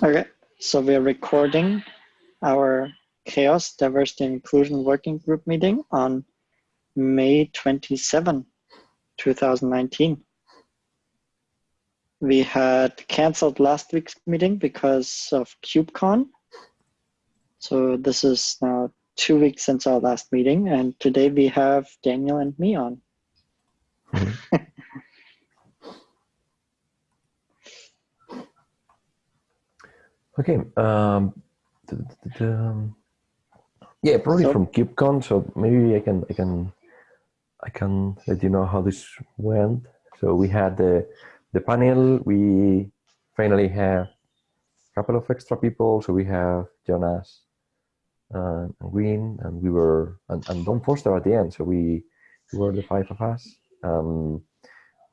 Okay, so we're recording our Chaos Diversity and Inclusion Working Group meeting on May 27, 2019. We had canceled last week's meeting because of KubeCon. So this is now two weeks since our last meeting, and today we have Daniel and me on. Mm-hmm. Okay. Um, yeah, probably So- from KubeCon. So maybe I can I can I can let you know how this went. So we had the the panel. We finally have a couple of extra people. So we have Jonas uh, and Green, and we were and, and Dawn Foster at the end. So we, we were the five of us. Um,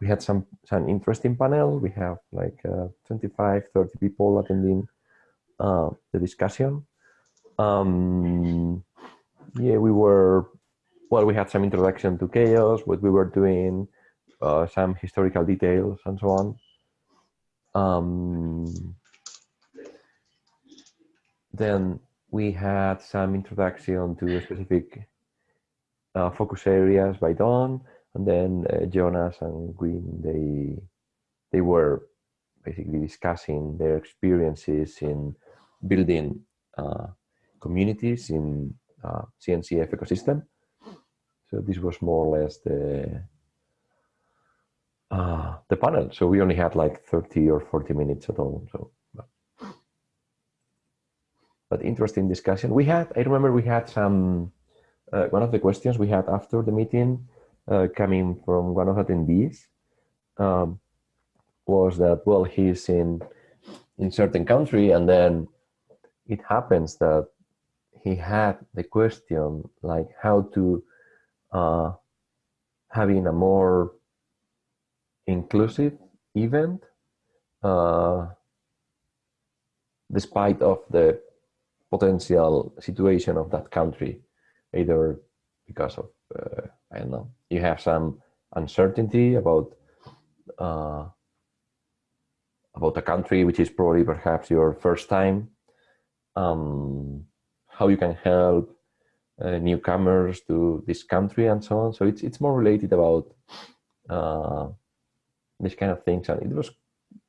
we had some some interesting panel. We have like uh, 25, 30 people attending uh, the discussion. Um, yeah, we were, well, we had some introduction to chaos, what we were doing, uh, some historical details and so on. Um, then we had some introduction to specific uh, focus areas by Dawn, and then uh, Jonas and Green, they, they were basically discussing their experiences in building uh, communities in uh, CNCF ecosystem. So this was more or less the uh, the panel. So we only had like 30 or 40 minutes at all. So, but, interesting discussion. We had, I remember we had some, uh, one of the questions we had after the meeting uh, coming from one of the attendees um, was that, well, he's in, in certain country and then it happens that he had the question like how to uh, having a more inclusive event uh, despite of the potential situation of that country either because of uh, I don't know you have some uncertainty about uh, about a country which is probably perhaps your first time um, how you can help uh, newcomers to this country and so on. So it's it's more related about uh, this kind of things, and it was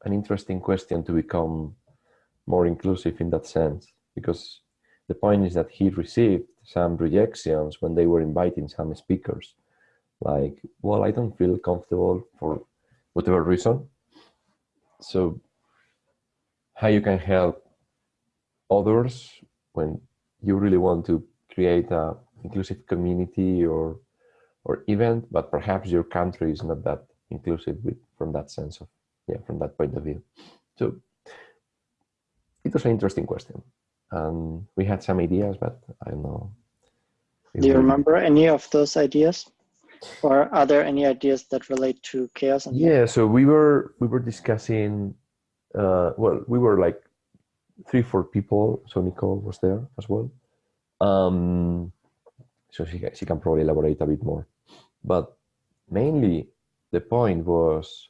an interesting question to become more inclusive in that sense, because the point is that he received some rejections when they were inviting some speakers, like, well, I don't feel comfortable for whatever reason. So how you can help others when you really want to create a inclusive community or or event but perhaps your country is not that inclusive with from that sense of yeah from that point of view so it was an interesting question and we had some ideas but i don't know Do you we- remember any of those ideas? Or are there any ideas that relate to chaos? And yeah so we were we were discussing uh well we were like three four people so nicole was there as well. Um so she, she can probably elaborate a bit more. But mainly the point was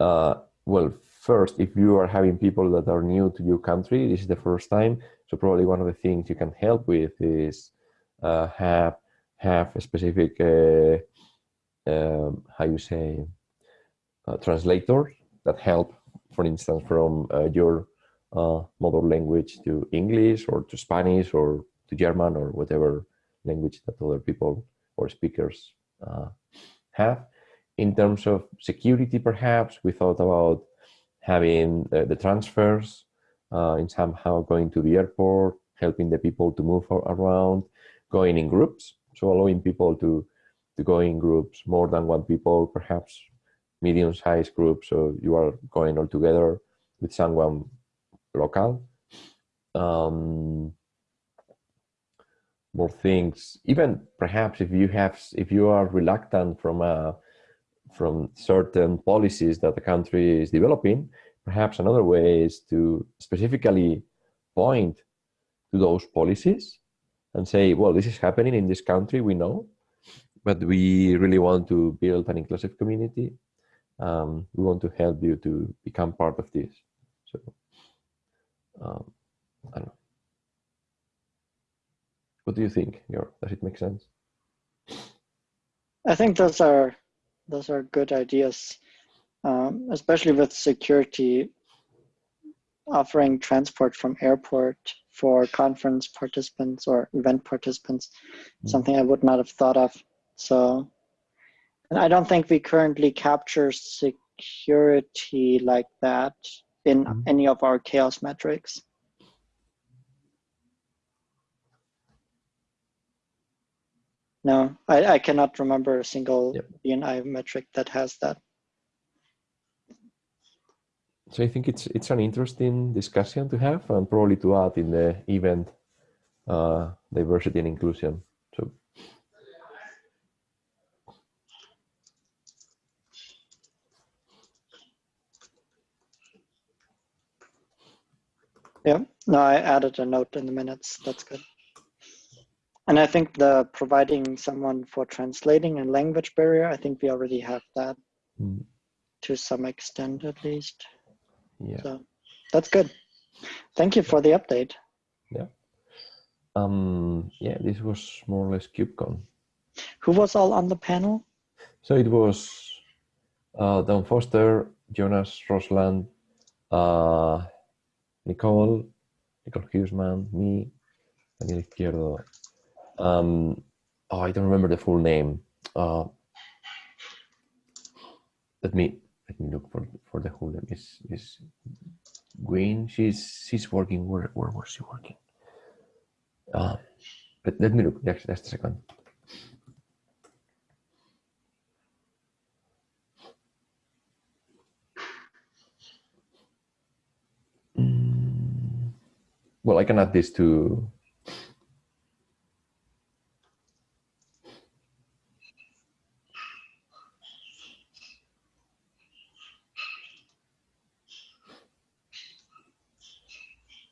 uh well first if you are having people that are new to your country this is the first time. So probably one of the things you can help with is uh have have a specific uh, um, how you say translators that help for instance from uh, your mother language to English or to Spanish or to German or whatever language that other people or speakers uh, have. In terms of security, perhaps we thought about having uh, the transfers uh, in somehow going to the airport, helping the people to move around, going in groups, so allowing people to to go in groups, more than one people, perhaps medium-sized groups, so you are going all together with someone local. Um, more things, even perhaps if you have, if you are reluctant from a, from certain policies that the country is developing, perhaps another way is to specifically point to those policies and say, well, this is happening in this country, we know, but we really want to build an inclusive community. Um, we want to help you to become part of this. Um, I don't know. What do you think, Your Does it make sense? I think those are those are good ideas, um, especially with security. Offering transport from airport for conference participants or event participants, mm. something I would not have thought of. So, and I don't think we currently capture security like that in Mhm. any of our chaos metrics. No, I, I cannot remember a single Yep. DNI metric that has that. So I think it's it's an interesting discussion to have and probably to add in the event uh, diversity and inclusion. So Yeah, no, I added a note in the minutes. That's good. And I think the providing someone for translating and language barrier, I think we already have that mm, to some extent at least. yeah. So that's good. Thank you for the update. Yeah. Um, yeah, this was more or less KubeCon. Who was all on the panel? So it was uh, Dawn Foster, Jonas Rosland, uh, Nicole, Nicole Huesman, me, Daniel Izquierdo. Um, oh, I don't remember the full name. Uh, let me let me look for for the whole name. Is is Green? She's she's working. Where where was she working? Uh, but let me look. Just, just a second. Well, I can add this to.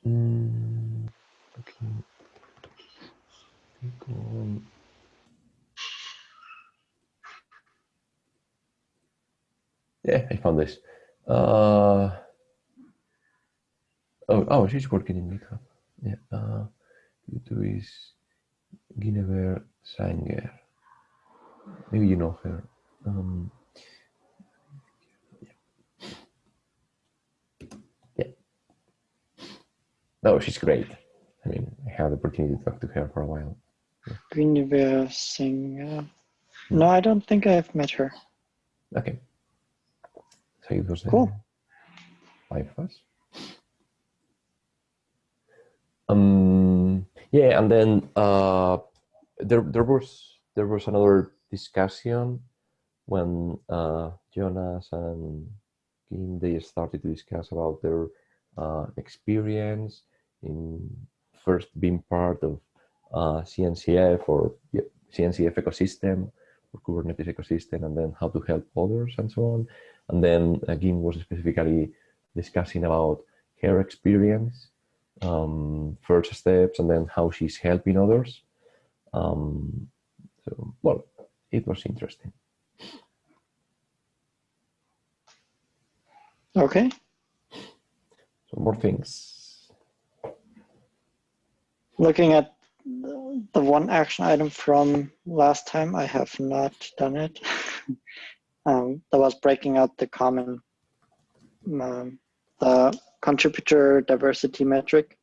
Mm, okay. Yeah, I found this. Uh, oh, oh, she's working in GitHub. Yeah. Uh, YouTube is Guinevere Saenger. Maybe you know her. Um, yeah. No, she's great. I mean, I had the opportunity to talk to her for a while. Guinevere Singh. No, I don't think I have met her. Okay. So it was Cool. five of us. Um, yeah, and then uh, there there was there was another discussion when uh, Jonas and Kim they started to discuss about their uh, experience in first being part of uh, CNCF or yeah, CNCF ecosystem or Kubernetes ecosystem, and then how to help others and so on. And then uh, Kim was specifically discussing about her experience, um, first steps, and then how she's helping others. Um, so, well, it was interesting. Okay. So more things. Looking at the one action item from last time, I have not done it. um, that was breaking out the common, um, the contributor diversity metric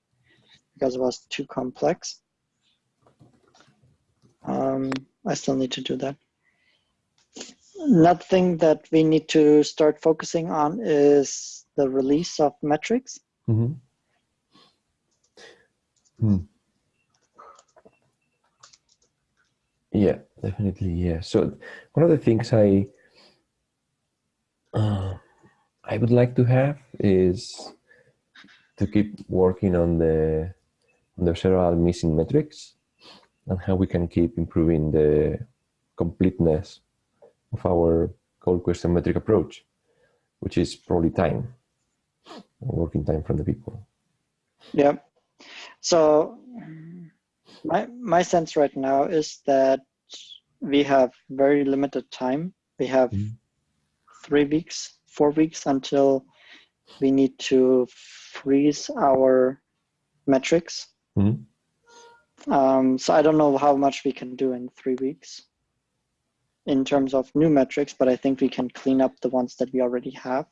because it was too complex. Um, I still need to do that. Nothing that we need to start focusing on is the release of metrics. Mm-hmm. Hmm. Yeah, definitely. Yeah. So one of the things I uh, I would like to have is to keep working on the on the several missing metrics and how we can keep improving the completeness of our goal question metric approach, which is probably time, working time from the people. Yeah. So my my sense right now is that we have very limited time. We have Mhm. three weeks, four weeks until we need to freeze our metrics. Mhm. Um, so I don't know how much we can do in three weeks in terms of new metrics, but I think we can clean up the ones that we already have.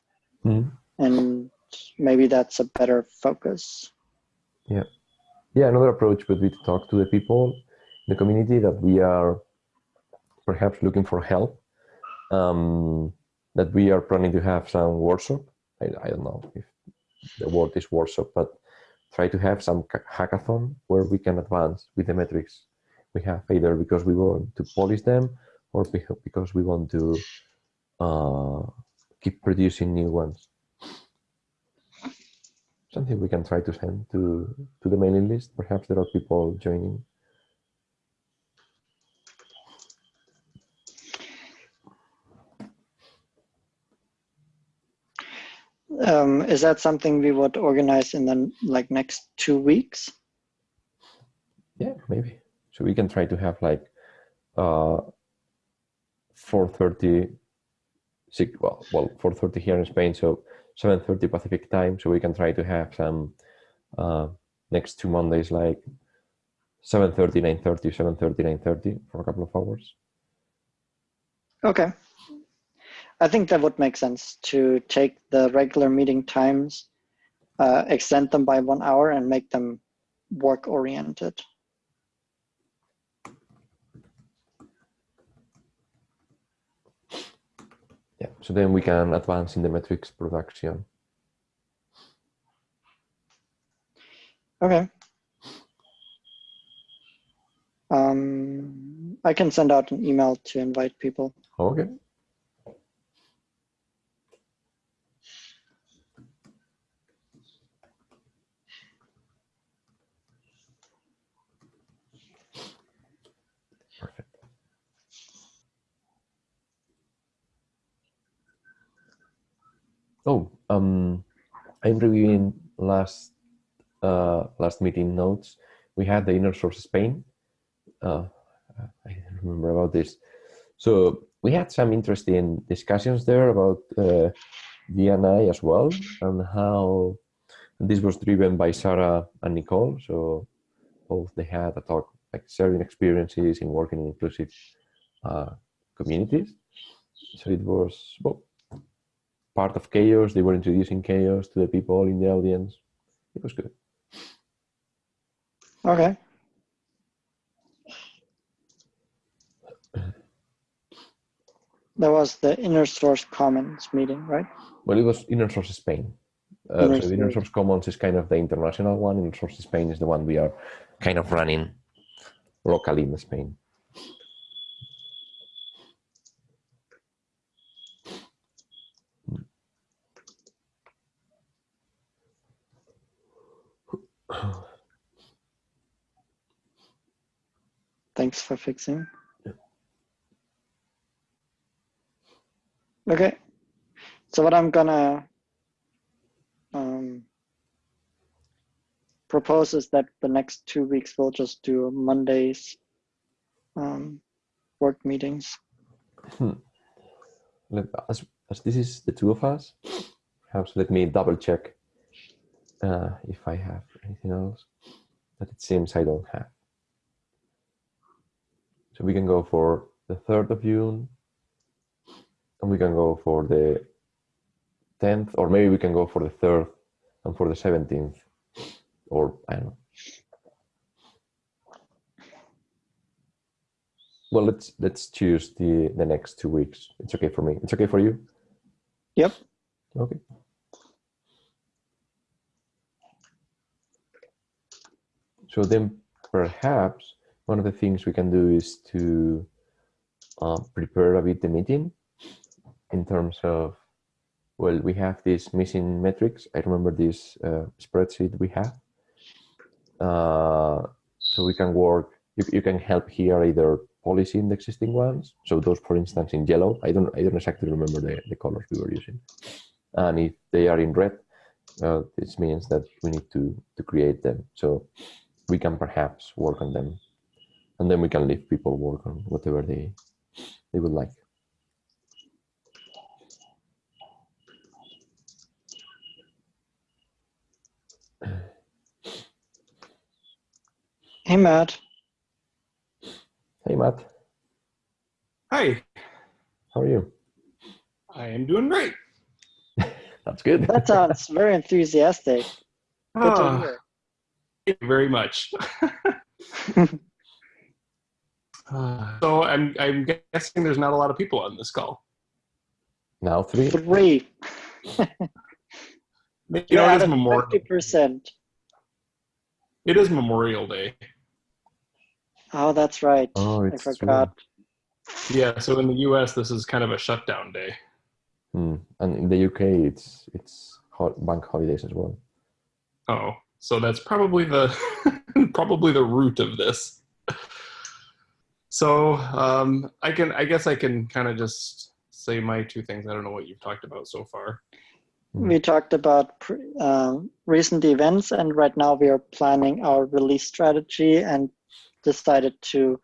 Mhm. And maybe that's a better focus. Yeah, Yeah, another approach would be to talk to the people in the community that we are perhaps looking for help. Um, that we are planning to have some workshop. I, I don't know if the word is workshop, but try to have some hackathon where we can advance with the metrics we have, either because we want to polish them or because we want to uh, keep producing new ones something we can try to send to to the mailing list. Perhaps there are people joining. Um, is that something we would organize in the like next two weeks? Yeah, maybe. So we can try to have like uh 4:30 six well well 4:30 here in Spain, so 7:30 Pacific time. So we can try to have some uh next two Mondays like 7:30, 9:30, 7:30, 9:30 for a couple of hours. Okay. I think that would make sense to take the regular meeting times, uh, extend them by one hour and make them work oriented. Yeah. So then we can advance in the metrics production. Okay. Um, I can send out an email to invite people. Okay. Oh, um, I'm reviewing last uh, last meeting notes. We had the inner source Spain. Uh, I remember about this. So we had some interesting discussions there about uh, DNI as well and how this was driven by Sarah and Nicole. So both they had a talk like sharing experiences in working in inclusive uh, communities. So it was well, part of chaos. They were introducing chaos to the people in the audience. It was good. Okay. That was the inner source commons meeting, right? Well, it was Inner Source Spain. Uh, Inner so the Inner. Source Commons is kind of the international one. Inner Source Spain is the one we are kind of running locally in Spain. Thanks for fixing. Yeah. Okay. So what I'm gonna um, propose is that the next two weeks we'll just do Mondays um, work meetings. Let, as, as this is the two of us, perhaps let me double check uh, if I have anything else that it seems I don't have. So we can go for the 3rd of June, and we can go for the 10th, or maybe we can go for the 3rd and for the 17th, or I don't know. Well, let's let's choose the the next two weeks. It's okay for me. It's okay for you. Yep. Okay. So then perhaps one of the things we can do is to uh, prepare a bit the meeting in terms of, well, we have these missing metrics. I remember this uh, spreadsheet we have. Uh, so we can work, you, you can help here either policy in the existing ones. So those, for instance, in yellow, I don't, I don't exactly remember the, the colors we were using. And if they are in red, uh, this means that we need to, to create them. So we can perhaps work on them and then we can leave people work on whatever they they would like Hey Matt, Hey, Matt. Hi, How are you? I am doing great. That's good. That sounds very enthusiastic. Good to Ah, hear. Thank you very much. So I'm I'm guessing there's not a lot of people on this call. now three. Three. You You're know, it at is a Memorial. 50%. It is Memorial Day. Oh, that's right. Oh, I it's true. forgot. Yeah, so in the U.S. this is kind of a shutdown day. Hmm. And in the UK, it's it's ho- bank holidays as well. Oh, so that's probably the probably the root of this. So um, I can I guess I can kind of just say my two things. I don't know what you've talked about so far. We talked about um, recent events, and right now we are planning our release strategy and decided to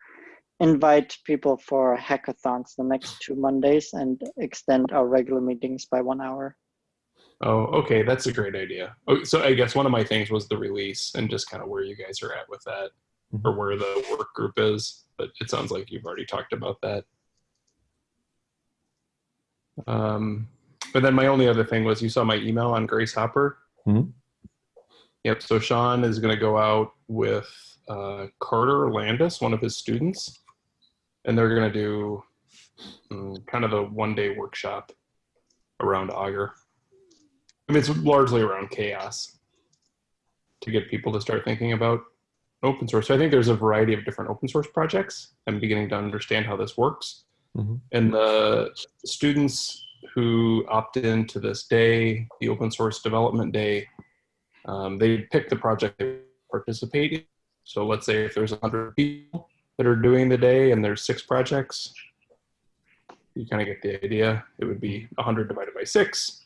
invite people for hackathons the next two Mondays and extend our regular meetings by one hour. Oh, okay, that's a great idea. Oh, so I guess one of my things was the release and just kind of where you guys are at with that, Mhm. or where the work group is. But it sounds like you've already talked about that. Um, but then my only other thing was you saw my email on Grace Hopper. Mhm. Yep. So Sean is going to go out with uh, Carter Landis, one of his students, and they're going to do mm, kind of a one-day workshop around Augur. I mean, it's largely around chaos to get people to start thinking about open source. So I think there's a variety of different open source projects. I'm beginning to understand how this works. Mhm. And the students who opt into this day, the open source development day, um, they pick the project they participate in. So let's say if there's 100 people that are doing the day and there's six projects, you kind of get the idea. It would be 100 divided by six,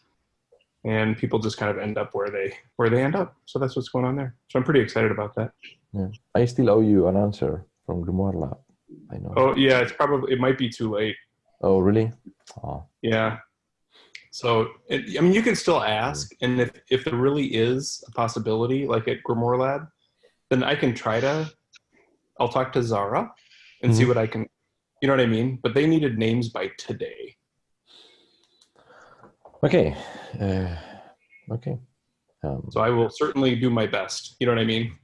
and people just kind of end up where they where they end up. So that's what's going on there. So I'm pretty excited about that. Yeah. I still owe you an answer from Grimoire Lab. I know. Oh yeah, it's probably it might be too late. Oh, really? Oh, Yeah. So it, I mean, you can still ask, and if if there really is a possibility, like at Grimoire Lab, then I can try to. I'll talk to Zara and see Mhm. what I can. You know what I mean? But they needed names by today. Okay. Uh, okay. Um, So I will certainly do my best. You know what I mean?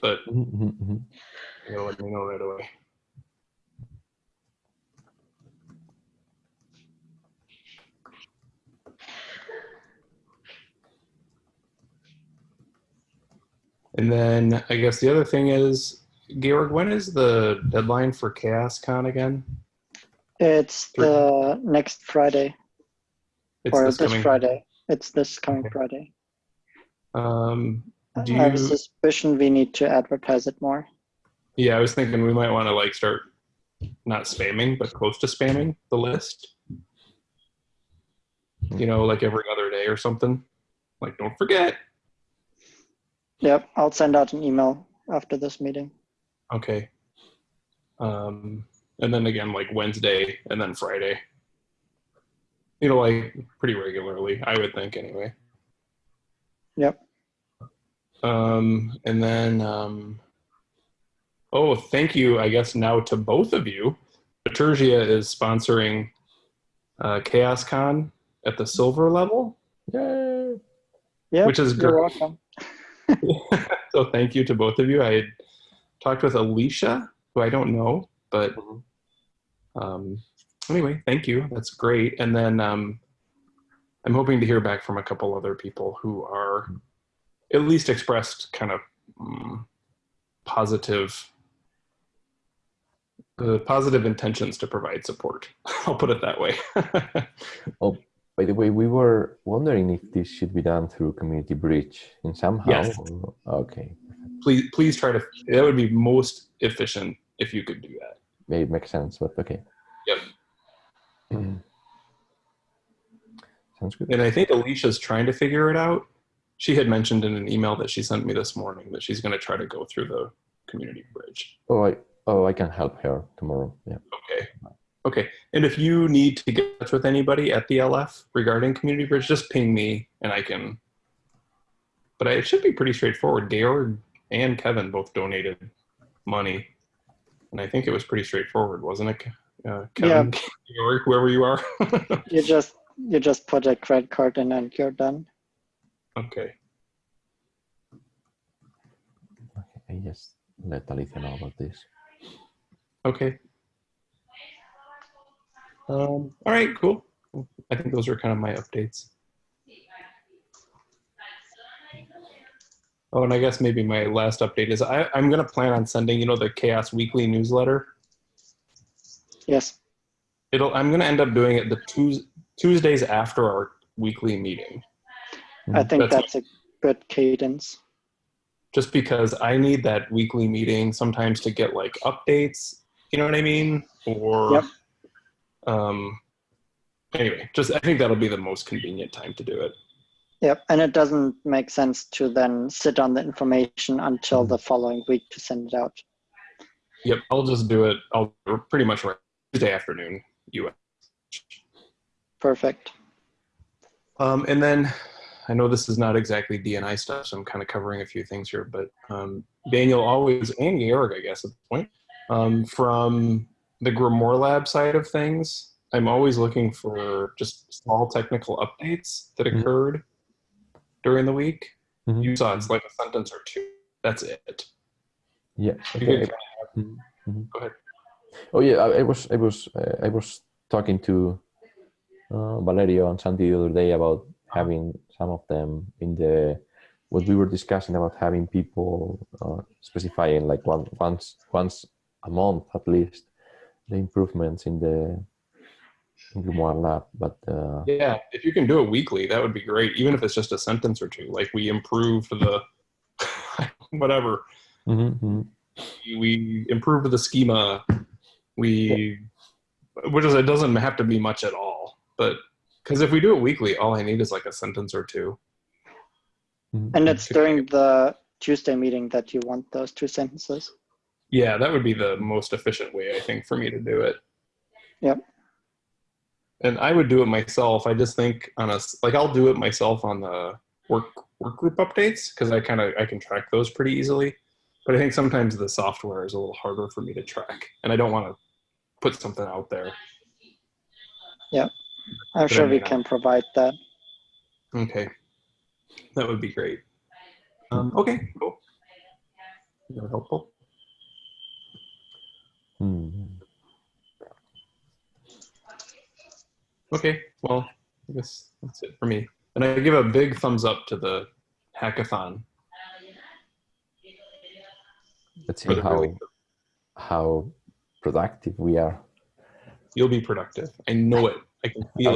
But mhm, mhm, mhm. you'll let me know right away. And then I guess the other thing is, Georg, when is the deadline for Chaos Con again? It's the next Friday, It's or this this, coming. Friday. It's this coming Okay. Friday. Um, do I have a suspicion we need to advertise it more. Yeah, I was thinking we might want to like start not spamming, but close to spamming the list. You know, like every other day or something. Like, don't forget. Yep, I'll send out an email after this meeting. Okay. Um, and then again, like Wednesday and then Friday. You know, like pretty regularly, I would think anyway. Yep. Um, and then, um, oh, thank you, I guess, now to both of you. Bitergia is sponsoring uh, ChaosCon at the silver level. Yay! Yeah, Which is you're great. welcome. so thank you to both of you. I had talked with Alicia, who I don't know, but Mhm. um, anyway, thank you. That's great. And then um, I'm hoping to hear back from a couple other people who are at least expressed kind of um, positive, uh, positive intentions to provide support. I'll put it that way. Oh, by the way, we were wondering if this should be done through Community Bridge in somehow. Yes. Okay. please, please try to. That would be most efficient if you could do that. Maybe it makes sense, but okay. Yep. Sounds good. And I think Alicia's trying to figure it out. She had mentioned in an email that she sent me this morning that she's going to try to go through the community bridge. Oh, I oh I can help her tomorrow. Yeah. Okay. Okay. And if you need to get in touch with anybody at the LF regarding community bridge, just ping me and I can. But I, it should be pretty straightforward. Georg and Kevin both donated money. and I think it was pretty straightforward, wasn't it? Uh, Kevin, Georg, whoever you are. You just you just put a credit card in and you're done. okay. Okay. I just let Alicia know about this. Okay. Um, all right, cool. I think those are kind of my updates. Oh, and I guess maybe my last update is I, I'm going to plan on sending, you know, the Chaos Weekly newsletter. Yes. It'll. I'm going to end up doing it the Tues Tuesdays after our weekly meeting, I think That's- that's a good cadence. just because I need that weekly meeting sometimes to get like updates. You know what I mean? Or, Yep. um, anyway, just I think that'll be the most convenient time to do it. Yep. And it doesn't make sense to then sit on the information until the following week to send it out. Yep, I'll just do it. I'll pretty much right Tuesday afternoon, US. Perfect. Um, and then I know this is not exactly DNI stuff, so I'm kind of covering a few things here, but um, Daniel always, and Georg, I guess at this point, um, from the Grimoire Lab side of things, I'm always looking for just small technical updates that Mhm. occurred during the week. Mhm. You saw it's like a sentence or two. That's it. Yeah. You okay. could- Mhm, mhm. Go ahead. Oh yeah, I, I was I was uh, I was talking to uh, Valerio and Santi the other day about having some of them in the what we were discussing about having people uh, specifying like one once once a month at least the improvements in the in Grimoire lab. But uh, Yeah, if you can do it weekly, that would be great. Even if it's just a sentence or two, like we improved the whatever, mhm, mhm. we improved the schema, we, which is it doesn't have to be much at all, but because if we do it weekly, all I need is like a sentence or two. Mhm. And it's during the Tuesday meeting that you want those two sentences. Yeah, that would be the most efficient way I think for me to do it. Yep. And I would do it myself. I just think on a s- like I'll do it myself on the work work group updates because I kind of I can track those pretty easily. But I think sometimes the software is a little harder for me to track, and I don't want to put something out there. I'm But I sure we can provide that. Okay, that would be great. Um, okay, cool. Very helpful. Hmm. Okay, well, I guess that's it for me. And I give a big thumbs up to the hackathon. Let's see how really- how productive we are. You'll be productive. I know it. I can feel.